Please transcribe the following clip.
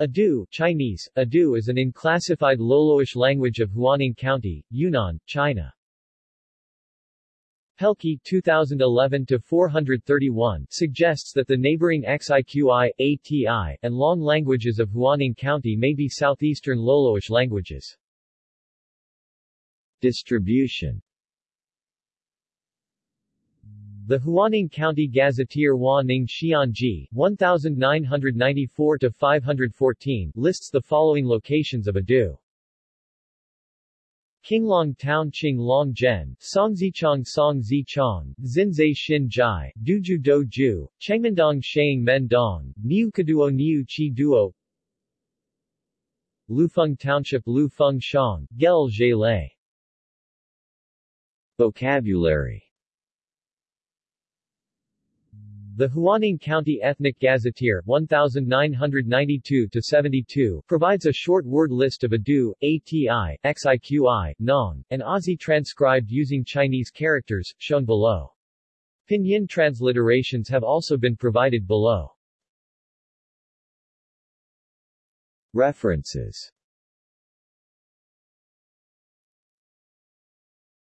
Adu Chinese, Adu is an unclassified Loloish language of Huaning County, Yunnan, China. Pelkey 2011-431 suggests that the neighboring Xiqi, ATI, and Long languages of Huaning County may be southeastern Loloish languages. Distribution the Huaning County Gazetteer Hua Ning Xianji, 1994-514 lists the following locations of Adu. Qinglong Town Qing Long Zhen, Songzichang Song Zichang, Xinzai Xin Jai, Duju Do Ju, Chengmendong Shang Men Dong, Niu Kaduo Niu Chi Duo Lufeng Township Lufeng Shang, Gel Zhe Lei Vocabulary the Huaning County Ethnic Gazetteer 1992-72 provides a short word list of Adu, ATI, XIQI, Nong, and Aussie transcribed using Chinese characters, shown below. Pinyin transliterations have also been provided below. References